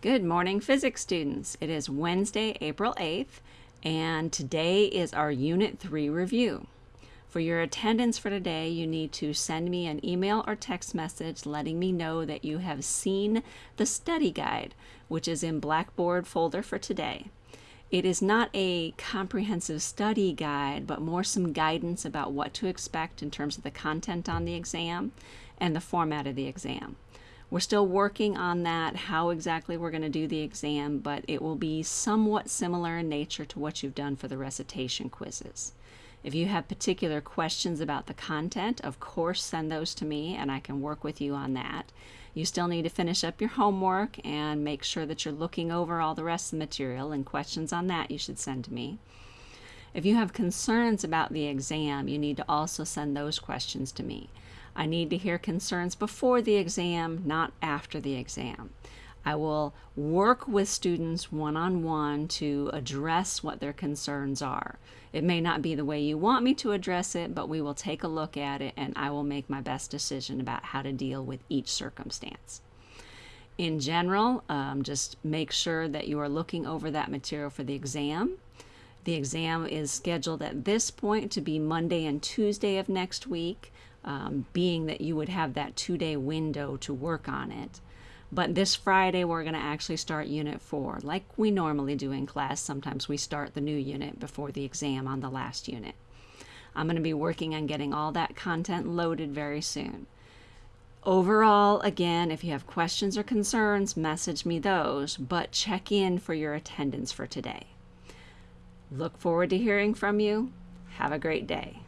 Good morning, physics students. It is Wednesday, April 8th, and today is our Unit 3 review. For your attendance for today, you need to send me an email or text message letting me know that you have seen the study guide, which is in Blackboard folder for today. It is not a comprehensive study guide, but more some guidance about what to expect in terms of the content on the exam and the format of the exam. We're still working on that, how exactly we're going to do the exam, but it will be somewhat similar in nature to what you've done for the recitation quizzes. If you have particular questions about the content, of course send those to me and I can work with you on that. You still need to finish up your homework and make sure that you're looking over all the rest of the material and questions on that you should send to me. If you have concerns about the exam, you need to also send those questions to me. I need to hear concerns before the exam, not after the exam. I will work with students one-on-one -on -one to address what their concerns are. It may not be the way you want me to address it, but we will take a look at it and I will make my best decision about how to deal with each circumstance. In general, um, just make sure that you are looking over that material for the exam. The exam is scheduled at this point to be Monday and Tuesday of next week um, being that you would have that two-day window to work on it. But this Friday, we're going to actually start Unit 4, like we normally do in class. Sometimes we start the new unit before the exam on the last unit. I'm going to be working on getting all that content loaded very soon. Overall, again, if you have questions or concerns, message me those, but check in for your attendance for today. Look forward to hearing from you. Have a great day.